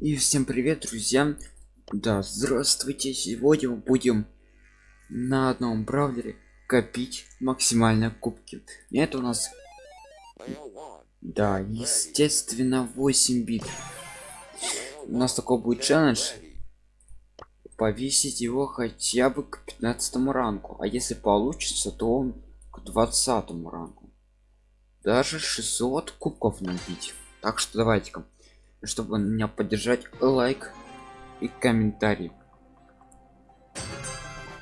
И всем привет, друзья! Да, здравствуйте! Сегодня мы будем на одном браузере копить максимально кубки. Это у нас, да, естественно, 8 бит. У нас такой будет челлендж. Повесить его хотя бы к 15 ранку. А если получится, то он к 20 ранку. Даже 600 кубков набить. Так что давайте-ка чтобы меня поддержать лайк и комментарий.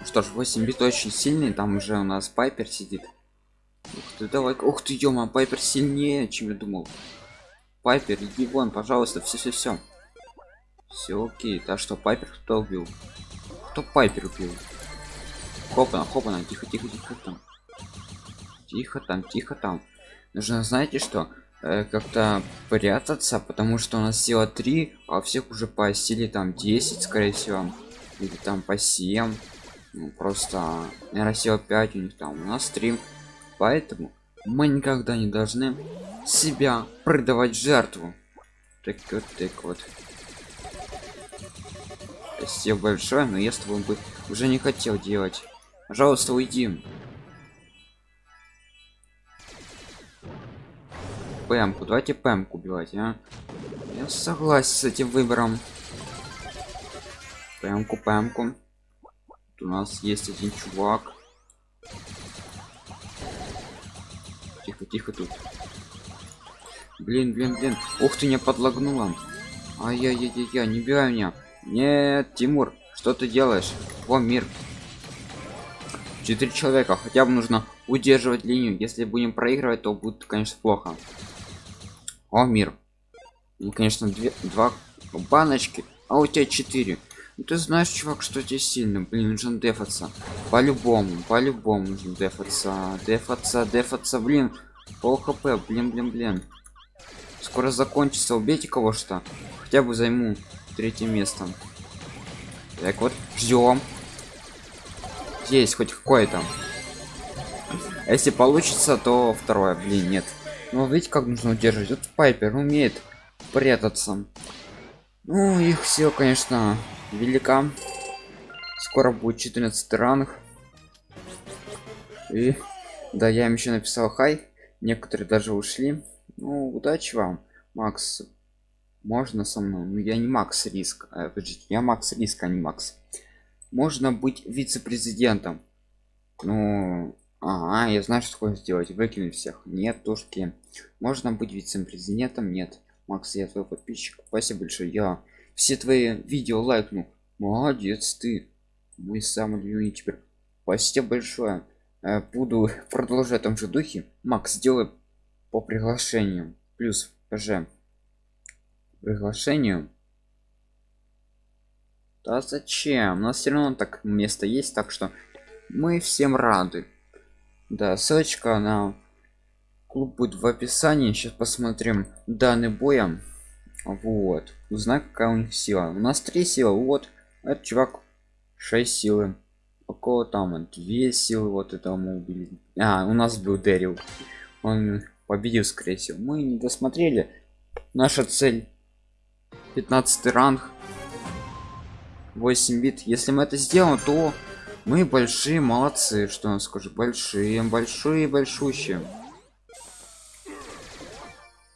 Что ж 8 бит очень сильный там уже у нас пайпер сидит. Ух ты давай ух ты ё пайпер сильнее чем я думал. Пайпер иди вон пожалуйста все все все все окей так что пайпер кто убил? Кто пайпер убил? Хопана хопана тихо тихо тихо там. Тихо там тихо там. Нужно знаете что э, как-то прятаться потому что у нас сила 3 а всех уже по силе там 10 скорее всего или там по 7 ну, просто наверное сила 5 у них там у нас стрим поэтому мы никогда не должны себя продавать жертву. Так вот так вот. Спасибо большое но я с тобой бы уже не хотел делать. Пожалуйста уйди пэмку давайте пэмку убивать а? я согласен с этим выбором. Пэмку пэмку Тут у нас есть один чувак. Тихо тихо тут. Блин блин блин. Ух ты меня подлагнула ай-яй-яй-яй не бей меня. Нет тимур что ты делаешь? Во мир. Четыре человека хотя бы нужно удерживать линию. Если будем проигрывать то будет конечно плохо о мир. И конечно две два баночки а у тебя 4 ну, ты знаешь чувак что здесь сильно блин нужно дефаться. По-любому по-любому нужно дефаться дефаться дефаться блин. Пол хп блин блин блин. Скоро закончится убейте кого что. Хотя бы займу третье место. Так вот ждем. Есть хоть какое-то. Если получится то второе. Блин нет ну видите как нужно удерживать? Вот пайпер умеет прятаться. Ну их все конечно велика. Скоро будет 14 ранг. И да я им еще написал хай. Некоторые даже ушли. Ну удачи вам макс. Можно со мной? Ну я не макс риск. Подождите, я макс риск а не макс. Можно быть вице-президентом. Ну а, я знаю, что такое сделать. Выкинуть всех. Нет, тушки. Можно быть вице-президентом? Нет. Макс, я твой подписчик. Спасибо большое. Я все твои видео лайкну. Молодец ты. Мой самый любимый теперь. Спасибо большое. Э, буду продолжать в том же духе. Макс, сделай по приглашению. Плюс ПЖ. Приглашению. Да зачем? У нас все равно так место есть, так что мы всем рады да ссылочка на клуб будет в описании. Сейчас посмотрим данный боя. Вот. Узнай какая у них сила. У нас три силы. Вот. Этот чувак 6 силы. Около там 2 силы вот этого мы убили. А у нас был дэрил. Он победил скорее всего. Мы не досмотрели. Наша цель 15 ранг. 8 бит. Если мы это сделаем то мы большие молодцы что он скажу большие большие большущие.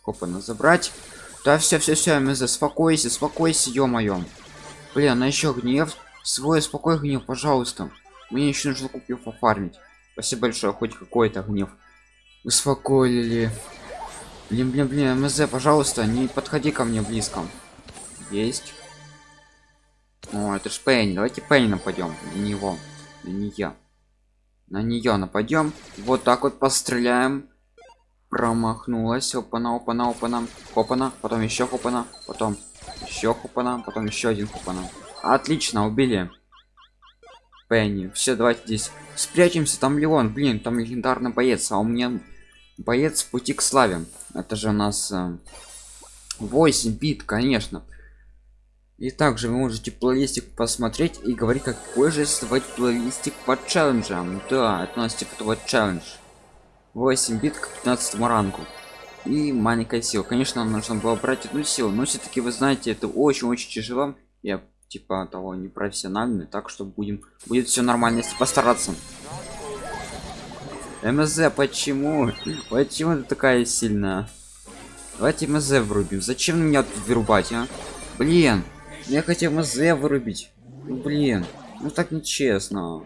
Опа на забрать. Да все все все мы заспокойся спокойся ё-моё. Блин на еще гнев свой спокой гнев пожалуйста. Мне еще нужно купить пофармить. Спасибо большое хоть какой-то гнев. Успокоили. Блин блин блин мз пожалуйста не подходи ко мне близко. Есть. О это ж пенни давайте пенни нападем на него на нее на нее нападем вот так вот постреляем. Промахнулась. Опана опана опана. Хопана потом еще хопана потом еще хопана потом еще один хопана отлично убили. Пенни все давайте здесь спрячемся. Там леон блин там легендарный боец а у меня боец пути к славе. Это же у нас 8 э, бит конечно и также вы можете плейлистик посмотреть и говорить какой же создавать плейлистик по челленджам. Да это у нас типа того челлендж. 8 бит к 15 ранку и маленькая сила. Конечно нужно было брать одну силу но все-таки вы знаете это очень-очень тяжело. Я типа того не профессиональный так что будем будет все нормально если постараться. Мз почему? Почему ты такая сильная? Давайте мз врубим. Зачем меня тут вырубать а? Блин я хотел мз вырубить. Ну, блин ну так нечестно.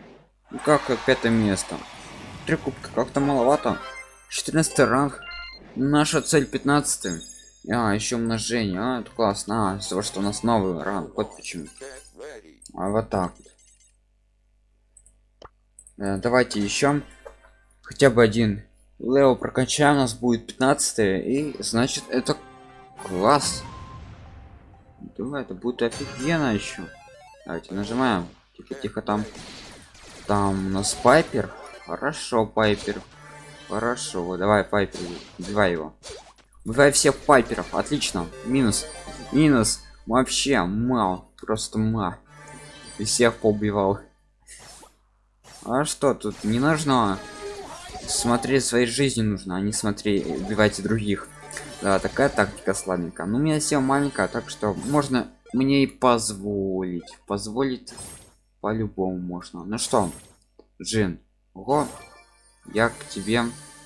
Ну как пятое место? Три кубка как-то маловато. 14 ранг. Наша цель 15 а еще умножение. А, это классно. А, того что у нас новый ранг. Вот почему. А вот так. Э, давайте еще хотя бы один лео прокачаем у нас будет 15 и значит это класс думаю это будет офигенно еще давайте нажимаем. Тихо тихо там. Там у нас пайпер. Хорошо пайпер. Хорошо. Давай пайпер убивай его. Убивай всех пайперов. Отлично. Минус. Минус. Вообще мал. Просто ма и всех поубивал. А что тут не нужно? Смотреть своей жизни нужно а не смотреть убивайте других да такая тактика слабенькая. Ну у меня сила маленькая так что можно мне и позволить. Позволить по-любому можно. Ну что джин? Ого я к тебе.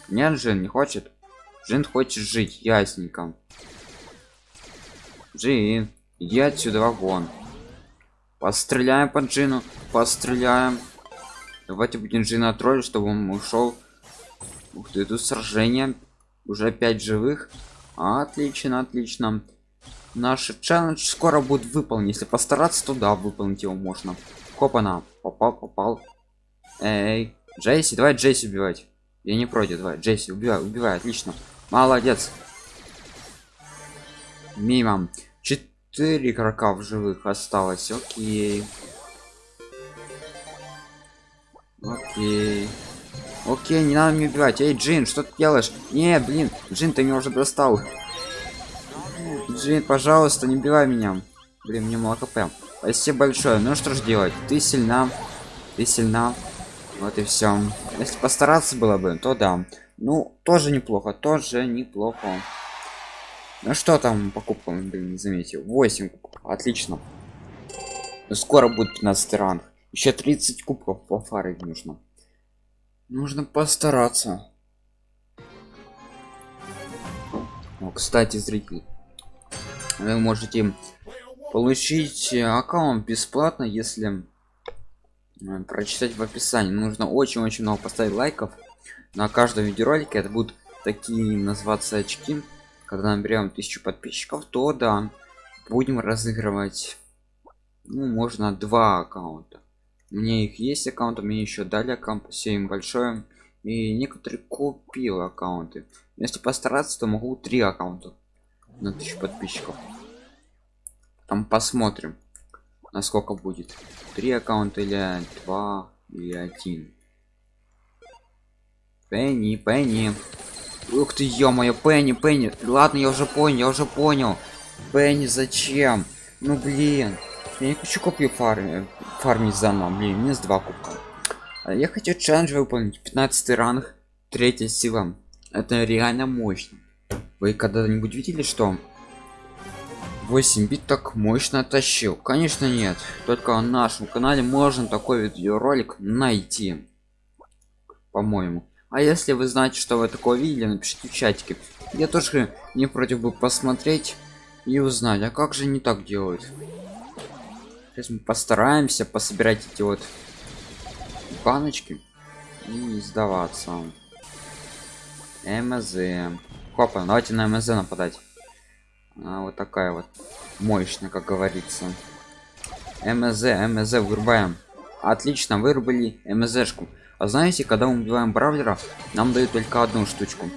Нет джин не хочет. Джин хочет жить ясненько. Джин иди отсюда вагон постреляем по джину постреляем. Давайте будем джина троллить чтобы он ушел. Ух ты тут сражение. Уже пять живых отлично отлично. Наш челлендж скоро будет выполнен. Если постараться туда выполнить его можно. Копана. Попал попал. Эй джейси давай джейси убивать. Я не против давай. Джейси убивай убивай отлично. Молодец. Мимо. Четыре игрока в живых осталось. Окей. Окей окей не надо мне убивать. Эй джин что ты делаешь? Не блин джин ты меня уже достал. Джин пожалуйста не убивай меня. Блин мне мало хп спасибо большое. Ну что ж делать? Ты сильна. Ты сильна. Вот и все если постараться было бы то да. Ну тоже неплохо тоже неплохо. Ну что там покупкам блин, не заметил? 8 кубков. отлично. Скоро будет 15 ранг. Еще 30 кубков по фары нужно нужно постараться. О, кстати зритель вы можете получить аккаунт бесплатно если э, прочитать в описании. Нужно очень-очень много поставить лайков на каждом видеоролике. Это будут такие называться очки. Когда наберем тысячу подписчиков то да будем разыгрывать ну можно два аккаунта мне их есть аккаунты мне еще дали аккаунт спасибо большое. И некоторые купил аккаунты. Если постараться то могу три аккаунта на тысячу подписчиков. Там посмотрим насколько будет. Три аккаунта или два или один. Пенни пенни. Ух ты ё-моё пенни пенни. Ладно я уже понял я уже понял. Пенни зачем? Ну блин я не хочу копию фарми фармить заново блин минус два кубка. А я хочу челлендж выполнить 15 ранг третья сила. Это реально мощно. Вы когда-нибудь видели что 8 бит так мощно тащил конечно нет. Только на нашем канале можно такой видеоролик найти по-моему. А если вы знаете что вы такое видели напишите в чатике. Я тоже не против бы посмотреть и узнать а как же не так делают сейчас мы постараемся пособирать эти вот баночки и не сдаваться. Мз. Хопа давайте на мз нападать. А, вот такая вот мощная как говорится. Мз мз вырубаем. Отлично вырубили мзшку. А знаете когда убиваем бравлера нам дают только одну штучку.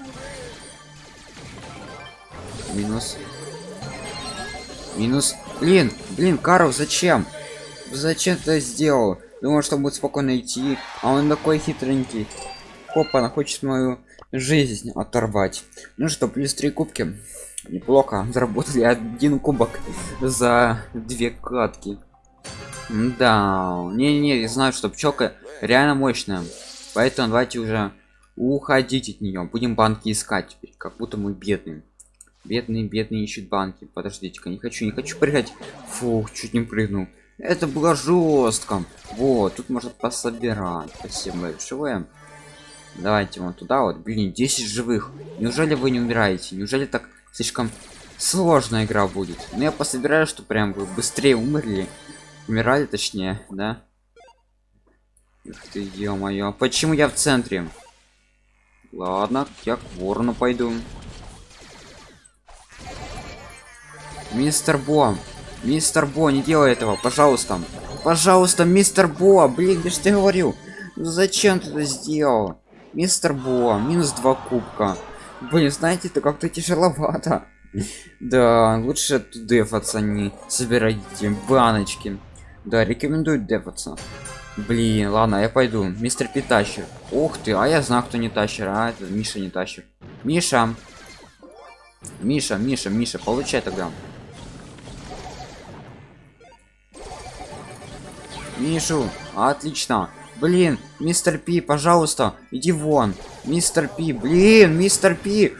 Минус. Минус блин блин карл зачем? Зачем ты сделал? Думал что будет спокойно идти а он такой хитренький. Хопа, она хочет мою жизнь оторвать. Ну что плюс три кубки. Неплохо заработали один кубок за две катки. Да не не, не знаю что пчелка реально мощная. Поэтому давайте уже уходить от нее. Будем банки искать теперь как будто мы бедные бедные бедные ищут банки. Подождите-ка не хочу не хочу прыгать. Фух чуть не прыгнул. Это было жестко. Вот тут можно пособирать. Спасибо большое давайте вот туда вот. Блин 10 живых. Неужели вы не умираете? Неужели так слишком сложная игра будет? Но я пособираю что прям вы быстрее умерли. Умирали точнее да? Ух ты ё-моё. Почему я в центре? Ладно я к ворону пойду мистер бо. Мистер бо не делай этого пожалуйста. Пожалуйста мистер бо блин я же тебе ну зачем ты это сделал? Мистер бо минус два кубка. Блин знаете это как-то тяжеловато. Да лучше тут дефаться не собирайте баночки. Да рекомендую дефаться блин ладно я пойду. Мистер пи тащер ух ты а я знаю кто не тащер а это миша не тащер. Миша. Миша миша миша получай тогда мишу отлично. Блин мистер пи пожалуйста иди вон. Мистер пи блин мистер пи.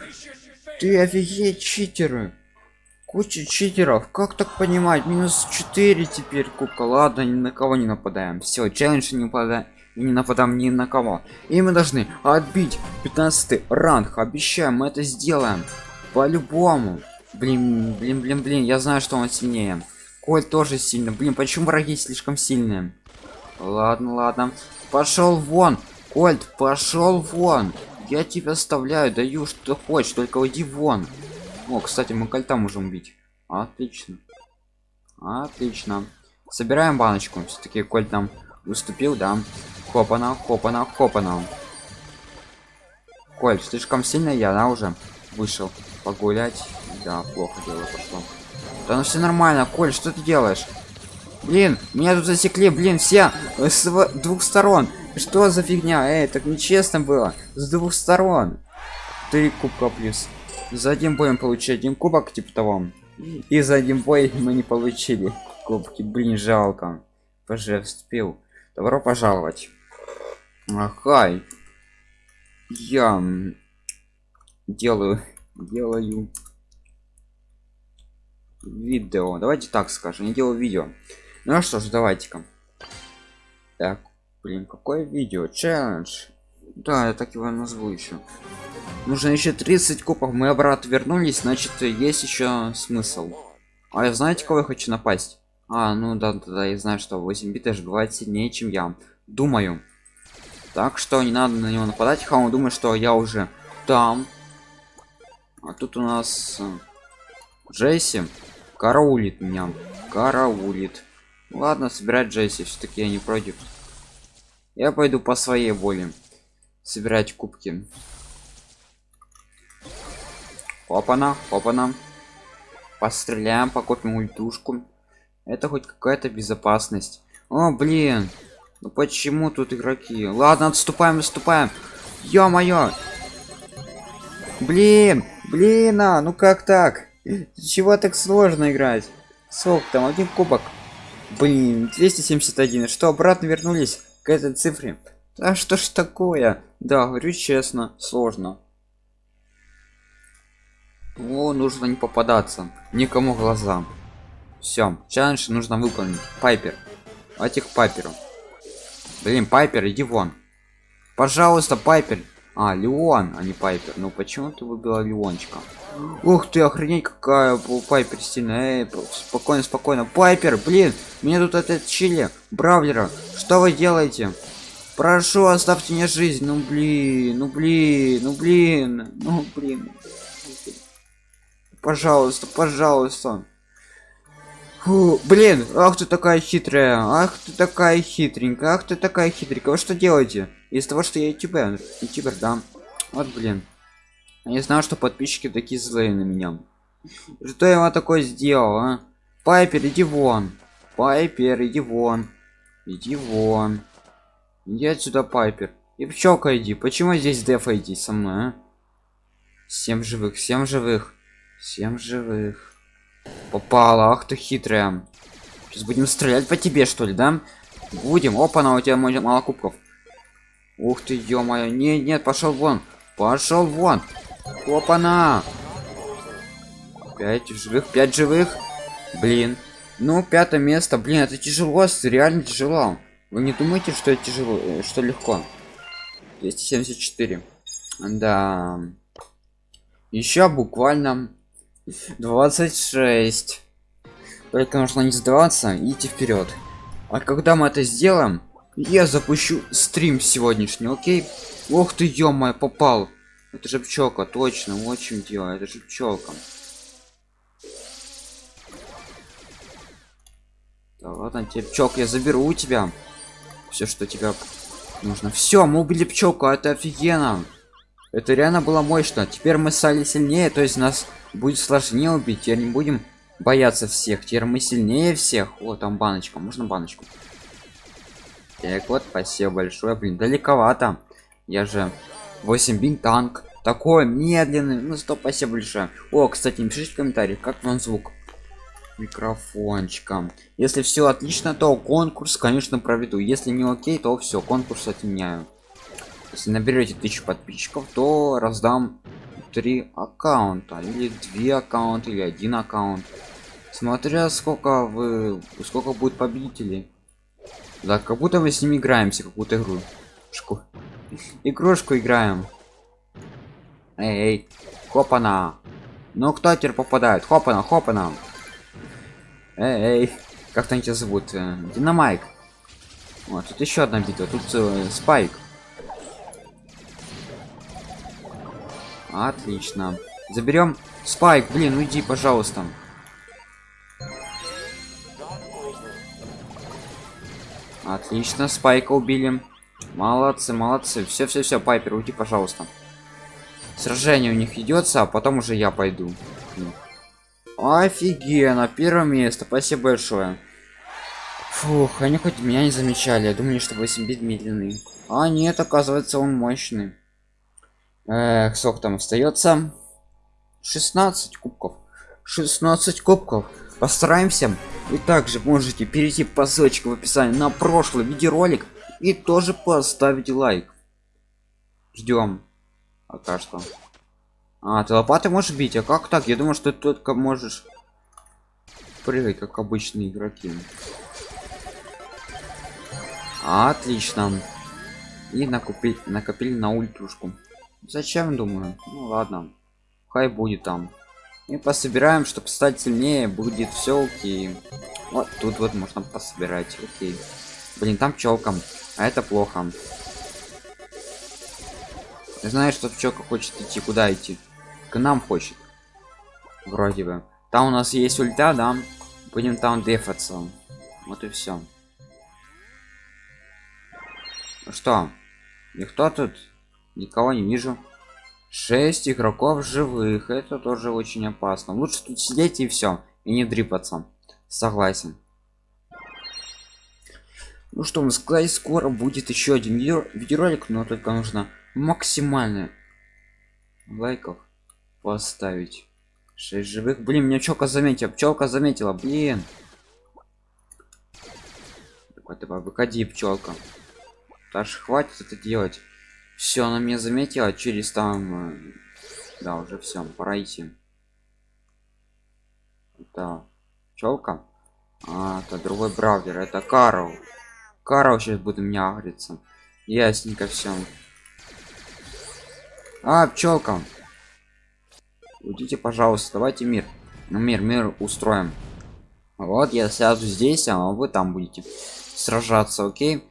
Ты офигеть читеры. Куча читеров. Как так понимать? Минус 4 теперь кубка. Ладно ни на кого не нападаем. Все челлендж не нападаем не нападаем ни на кого. И мы должны отбить 15 ранг. Обещаем мы это сделаем. По-любому. Блин блин блин блин я знаю что он сильнее коль тоже сильно. Блин почему враги слишком сильные? Ладно ладно. Пошел вон. Кольт пошел вон. Я тебя оставляю даю что хочешь только уйди вон. О кстати мы кольта можем убить. Отлично. Отлично. Собираем баночку. Все-таки коль там выступил да. Хопана хопана хопана коль слишком сильно я да уже вышел погулять? Да плохо дело пошло да ну все нормально коль что ты делаешь? Блин меня тут засекли блин все с двух сторон. Что за фигня? Эй так нечестно было. С двух сторон. Три кубка плюс. За один боем получить один кубок типа того. И за один бой мы не получили кубки. Блин жалко. Позже вступил добро пожаловать. Ага. Я делаю делаю видео. Давайте так скажем не делаю видео. Ну что ж давайте-ка. Так блин какое видео? Челлендж. Да я так его назову еще нужно еще 30 кубов мы обратно вернулись значит есть еще смысл. А я знаете кого я хочу напасть? А ну да да, да я знаю что 8 бит аж бывает сильнее чем я. Думаю. Так что не надо на него нападать хаун думает что я уже там. А тут у нас э, джесси караулит меня. Караулит. Ладно собирать джесси все-таки я не против. Я пойду по своей воле собирать кубки. Опана опана. Постреляем покопим ультушку. Это хоть какая-то безопасность. О блин. Ну почему тут игроки? Ладно отступаем отступаем. Ё-моё. Блин блин а ну как так чего так сложно играть? Сколько там один кубок. Блин 271 что обратно вернулись к этой цифре? А что ж такое? Да говорю честно сложно. О, нужно не попадаться. Никому глазам все челлендж нужно выполнить. Пайпер. Этих пайперу. Блин пайпер иди вон. Пожалуйста пайпер а леон а не пайпер. Ну почему ты выбила леончика? Ух ты охренеть какая пайпер сильная. Эй, спокойно спокойно. Пайпер блин мне тут этот чили бравлера. Что вы делаете? Прошу оставьте мне жизнь. Ну блин ну блин ну блин ну блин. Пожалуйста пожалуйста Фу, блин ах ты такая хитрая ах ты такая хитренькая ах ты такая хитренькая. Вы что делаете? Из того что я ютубер ютубер да. Вот блин. Я не знаю что подписчики такие злые на меня. Что я вам такое сделал а? пайпер иди вон. Пайпер иди вон. Иди вон. Иди отсюда пайпер. И пчелка иди почему здесь дефа иди со мной а? всем живых всем живых. Всем живых. Попала, ах ты хитрая. Сейчас будем стрелять по тебе, что ли, да? Будем. Опа, на у тебя мало кубков. Ух ты, ё-моё. Нет, нет, пошел вон. Пошел вон. Опа-на. Пять живых, пять живых. Блин. Ну, пятое место. Блин, это тяжело, реально тяжело. Вы не думаете, что это тяжело, э, что легко? 274. Да. Еще буквально 26. Только нужно не сдаваться и идти вперед. А когда мы это сделаем, я запущу стрим сегодняшний, окей? Ох ты, ё попал. Это же пчелка, точно, вот чем дело, это же пчелка. Да ладно, тебе пчелка, я заберу у тебя все, что тебя нужно. Все, мы убили пчелку, это офигенно. Это реально было мощно. Теперь мы стали сильнее, то есть нас будет сложнее убить. Теперь не будем бояться всех. Теперь мы сильнее всех. О, там баночка, можно баночку? Так вот, спасибо большое. Блин, далековато. Я же 8 бин танк. Такой медленный. Ну, стоп, спасибо большое. О, кстати, напишите в комментариях, как вам звук микрофончиком. Если все отлично, то конкурс, конечно, проведу. Если не окей, то все, конкурс отменяю. Если наберете тысячу подписчиков, то раздам три аккаунта или две аккаунта или один аккаунт смотря сколько вы сколько будет победителей да как будто мы с ними играемся какую-то игру Шку. игрушку играем эй, эй. хопана ну кто теперь попадает хопана хопана эй, эй. как там тебя зовут э, динамайк вот тут еще одна битва тут э, спайк отлично заберем спайк блин уйди пожалуйста Отлично, спайка убили. Молодцы, молодцы. Все, все, все, Пайпер, уйди, пожалуйста. Сражение у них идется, а потом уже я пойду. Офигенно, первое место, спасибо большое. Фух, они хоть меня не замечали, я думаю, что 8 бит медленный. А нет, оказывается, он мощный. Эх, сколько там остается? 16 кубков. 16 кубков. Постараемся вы также можете перейти по ссылочке в описании на прошлый видеоролик и тоже поставить лайк. Ждем. Пока что. А, ты лопатой можешь бить? А как так? Я думаю, что ты только можешь прыгать, как обычные игроки. Отлично. И накупить, накопили на ультрушку. Зачем, думаю? Ну ладно. Хай будет там. И пособираем чтобы стать сильнее будет все окей. Вот тут вот можно пособирать окей. Блин там пчелкам а это плохо. Знаешь что пчелка хочет идти куда идти? К нам хочет. Вроде бы. Там у нас есть ульта да? Будем там дефаться. Вот и все ну что никто тут никого не вижу. 6 игроков живых. Это тоже очень опасно. Лучше тут сидеть и все и не дрипаться согласен. Ну что мы сказать скоро будет еще один видео видеоролик но только нужно максимально лайков поставить. 6 живых. Блин меня пчелка заметила пчелка заметила блин. Давай давай выходи пчелка даже хватит это делать все она меня заметила через там э, да уже все пора идти. Это челка а это другой браузер это карл. Карл сейчас будет меня агриться. Ясненько все а пчелка уйдите пожалуйста давайте мир. Ну мир мир устроим вот я сяду здесь а вы там будете сражаться окей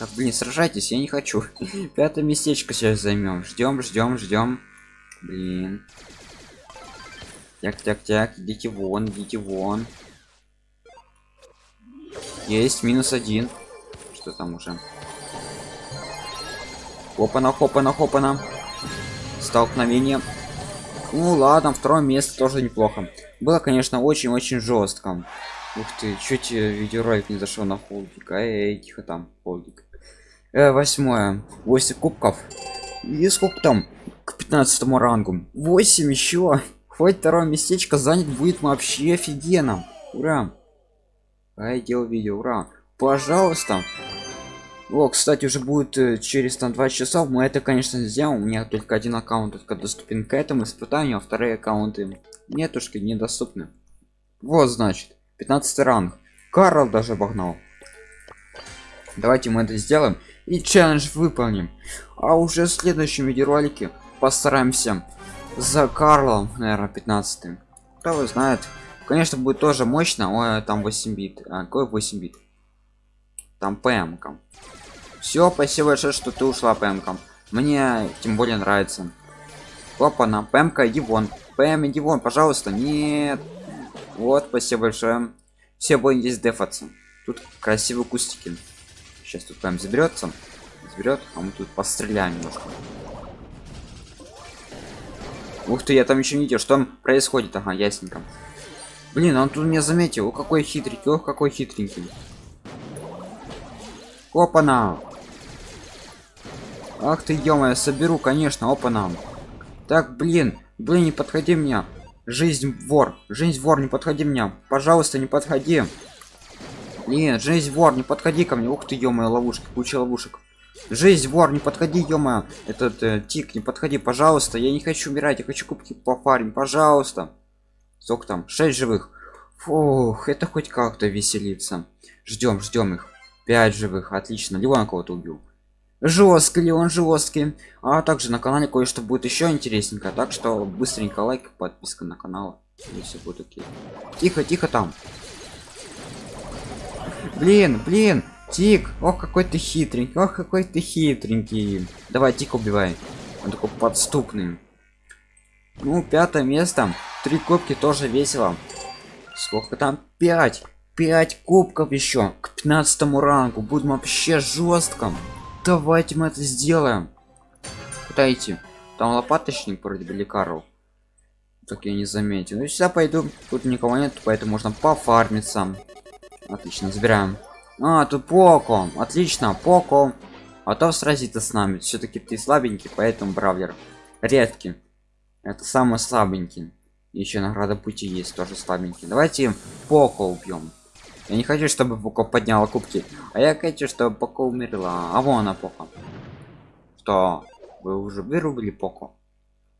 так, блин, сражайтесь, я не хочу. Пятое местечко сейчас займем. Ждем, ждем, ждем. Блин. Так, так, так, идите вон, идите вон. Есть минус один. Что там уже? Хопана, хопана, хопана. Столкновение. Ну ладно, второе место тоже неплохо. Было, конечно, очень-очень жестко. Ух ты, чуть видеоролик не зашел на холдик. Эй, тихо там, холдик. Э, восьмое. 8 кубков. И сколько там к 15 рангу? 8 еще хоть второе местечко занят будет вообще офигенно. Ура. А я делал видео ура. Пожалуйста о кстати уже будет э, через там два часа. Мы это конечно сделаем. У меня только один аккаунт только доступен к этому испытанию а вторые аккаунты нетушки недоступны. Вот значит 15 ранг. Карл даже обогнал. Давайте мы это сделаем и челлендж выполним. А уже в следующем видеоролике постараемся за карлом наверное 15 кто вы знает? Конечно будет тоже мощно. Ой там 8 бит. А, какой 8 бит? Там пм все спасибо большое что ты ушла пм мне тем более нравится. Опа на пм иди вон пм иди вон пожалуйста нет. Вот спасибо большое. Все будем здесь дефаться. Тут красивые кустики. Сейчас тут прям заберется заберет а мы тут постреляем немножко. Ух ты я там еще не видел что там происходит. Ага ясненько. Блин он тут меня заметил. О какой хитренький ох какой хитренький. Опана ах ты ё соберу конечно опана так блин блин не подходи мне. Жизнь вор жизнь вор не подходи мне. Пожалуйста не подходи. Нет жизнь вор не подходи ко мне. Ух ты ё ловушки куча ловушек. Жизнь вор не подходи ё этот э, тик не подходи пожалуйста. Я не хочу умирать я хочу кубки по фарме пожалуйста. Сколько там? 6 живых. Фух это хоть как-то веселиться ждем ждем их. 5 живых отлично. Леон кого-то убил жесткий ли он жесткий. А также на канале кое-что будет еще интересненько так что быстренько лайк подписка на канал и все будет окей. Тихо тихо там. Блин блин тик ох какой ты хитренький ох какой ты хитренький. Давай тик убивай. Он такой подступный. Ну пятое место. Три кубки тоже весело. Сколько там? 5 5 кубков еще к 15 рангу. Будем вообще жестко давайте мы это сделаем. Куда там лопаточник вроде бы лекаров так я не заметил. Ну сюда пойду. Тут никого нет поэтому можно пофармиться отлично забираем. А тут поко. Отлично поко. А то сразиться с нами. Все-таки ты слабенький поэтому бравлер редкий. Это самый слабенький. Еще награда пути есть тоже слабенький. Давайте поко убьем я не хочу чтобы поко подняла кубки а я хочу чтобы поко умерла. А вон она поко. Что? Вы уже вырубили поко?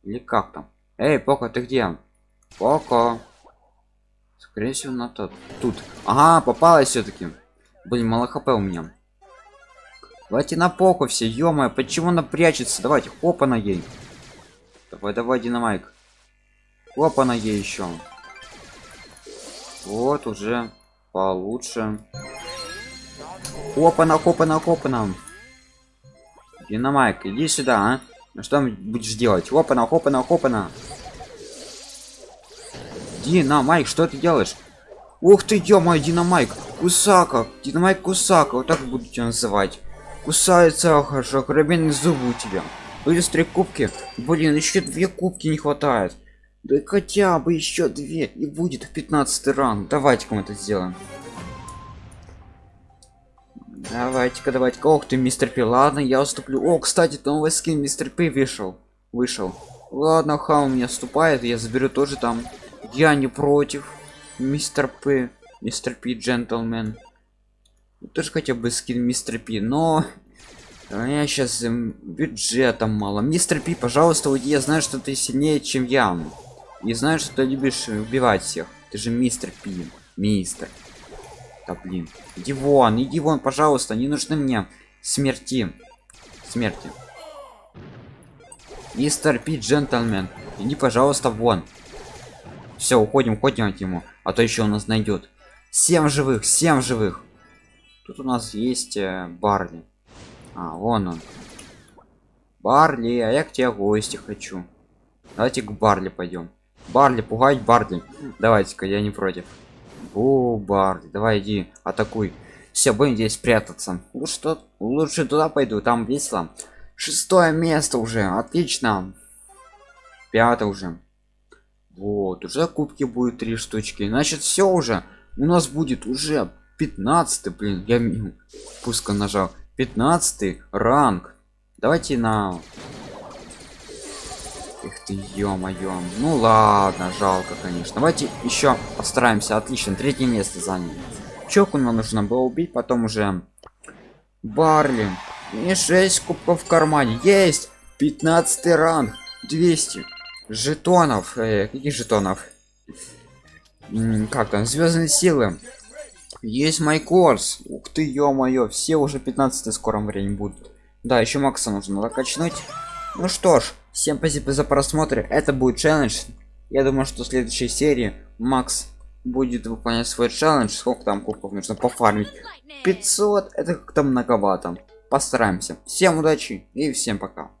Или как там? Эй поко ты где? Поко. Скорее всего на тот тут. Ага попалась все-таки блин мало хп у меня. Давайте на поку все ё почему она прячется? Давайте хопа на ей. Давай давай динамайк. Хопа на ей еще вот уже получше. Опа на копа на копа нам динамайк иди сюда а? ну что будешь делать? Опа на хопа на хопа на динамайк что ты делаешь? Ух ты динамайк. Кусака динамайк кусака вот так будете называть. Кусается хорошо карабинные зубы у тебя. Быстрые кубки. Блин еще две кубки не хватает да хотя бы еще две и будет в 15 ранг давайте-ка мы это сделаем. Давайте-ка давайте-ка. Ох ты мистер пи. Ладно я уступлю. О кстати новый скин мистер пи вышел. Вышел. Ладно ха у меня вступает я заберу тоже там. Я не против мистер п мистер пи джентльмен. Тоже хотя бы скин мистер пи но у меня сейчас эм, бюджета мало. Мистер пи пожалуйста уйди. Я знаю что ты сильнее чем я не знаю что ты любишь убивать всех. Ты же мистер пи мистер. Да блин. Иди вон иди вон пожалуйста не нужны мне смерти. Смерти. Мистер пи джентльмен иди пожалуйста вон. Все уходим уходим от ему а то еще у нас найдет 7 живых 7 живых. Тут у нас есть э, барли. А вон он. Барли а я к тебе гости хочу. Давайте к барли пойдем барли пугать барли. Давайте-ка я не против. О барли давай иди атакуй. Все будем здесь прятаться. Лучше что лучше туда пойду там весело. Шестое место уже отлично. Пятое уже. Вот уже кубки будет три штучки. Значит все уже. У нас будет уже 15 блин я пуска нажал. 15 ранг. Давайте на Эх ты ё-моё. Ну ладно, жалко, конечно. Давайте еще постараемся. Отлично, третье место заняли. Чоку нам нужно было убить, потом уже барли. И 6 кубков в кармане. Есть! 15 ранг. 200 жетонов. Э, каких жетонов? Как там? Звездные силы. Есть майкорс. Ух ты ё-моё. Все уже 15 в скором времени будут. Да еще макса нужно надо качнуть ну что ж всем спасибо за просмотр это будет челлендж. Я думаю что в следующей серии макс будет выполнять свой челлендж. Сколько там кубков нужно пофармить? 500 это как-то многовато. Постараемся. Всем удачи и всем пока